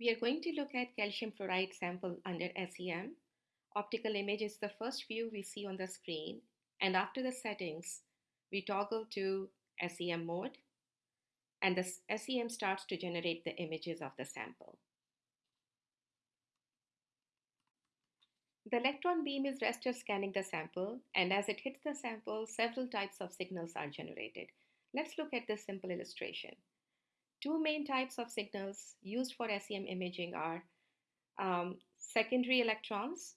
We are going to look at calcium fluoride sample under SEM. Optical image is the first view we see on the screen and after the settings, we toggle to SEM mode and the SEM starts to generate the images of the sample. The electron beam is raster scanning the sample and as it hits the sample, several types of signals are generated. Let's look at this simple illustration. Two main types of signals used for SEM imaging are um, secondary electrons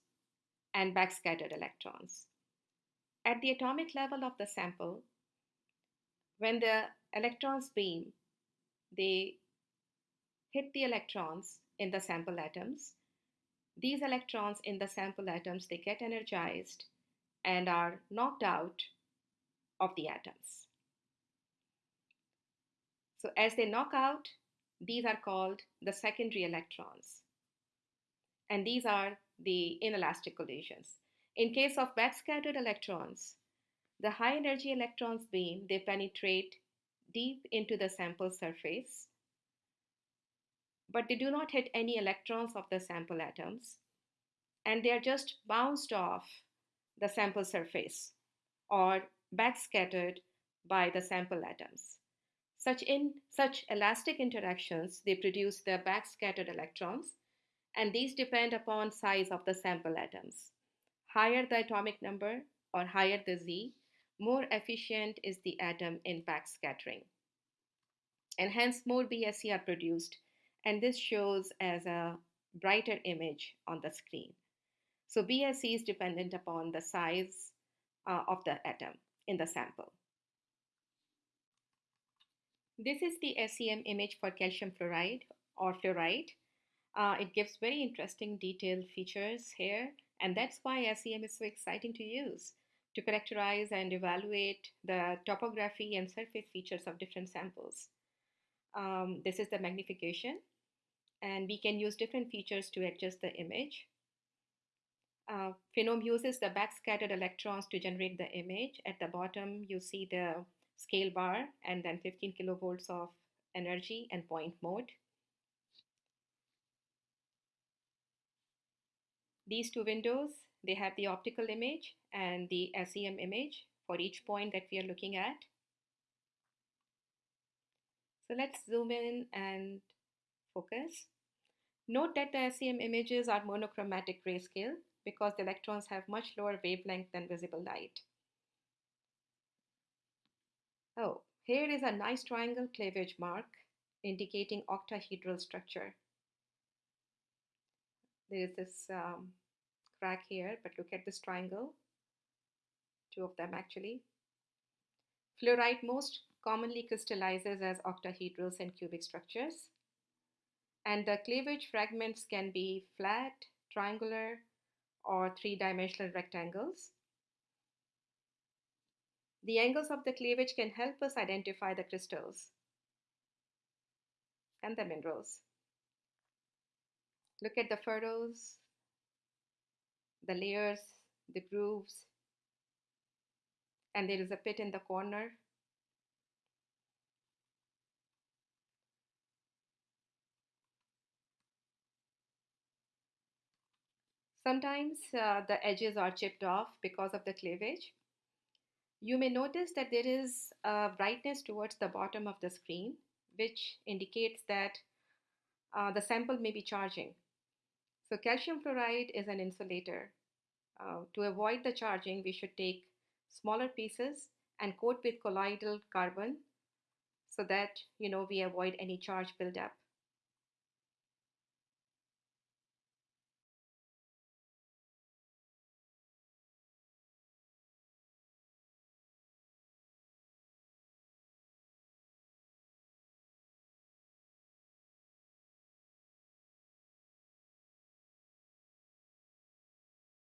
and backscattered electrons. At the atomic level of the sample, when the electrons beam, they hit the electrons in the sample atoms. These electrons in the sample atoms, they get energized and are knocked out of the atoms. So as they knock out, these are called the secondary electrons. And these are the inelastic collisions. In case of backscattered electrons, the high energy electrons beam, they penetrate deep into the sample surface, but they do not hit any electrons of the sample atoms, and they are just bounced off the sample surface or backscattered by the sample atoms. Such, in, such elastic interactions, they produce the backscattered electrons, and these depend upon size of the sample atoms. Higher the atomic number or higher the Z, more efficient is the atom in backscattering. And hence more BSE are produced, and this shows as a brighter image on the screen. So BSE is dependent upon the size uh, of the atom in the sample. This is the SEM image for calcium fluoride or fluorite. Uh, it gives very interesting detailed features here, and that's why SEM is so exciting to use to characterize and evaluate the topography and surface features of different samples. Um, this is the magnification, and we can use different features to adjust the image. Uh, Phenom uses the backscattered electrons to generate the image. At the bottom, you see the scale bar and then 15 kilovolts of energy and point mode. These two windows, they have the optical image and the SEM image for each point that we are looking at. So let's zoom in and focus. Note that the SEM images are monochromatic grayscale because the electrons have much lower wavelength than visible light. Oh, here is a nice triangle cleavage mark indicating octahedral structure. There is this um, crack here, but look at this triangle. Two of them actually. Fluorite most commonly crystallizes as octahedrals and cubic structures. And the cleavage fragments can be flat, triangular, or three-dimensional rectangles. The angles of the cleavage can help us identify the crystals and the minerals. Look at the furrows, the layers, the grooves, and there is a pit in the corner. Sometimes uh, the edges are chipped off because of the cleavage. You may notice that there is a brightness towards the bottom of the screen, which indicates that uh, the sample may be charging. So calcium fluoride is an insulator. Uh, to avoid the charging, we should take smaller pieces and coat with colloidal carbon so that you know we avoid any charge buildup.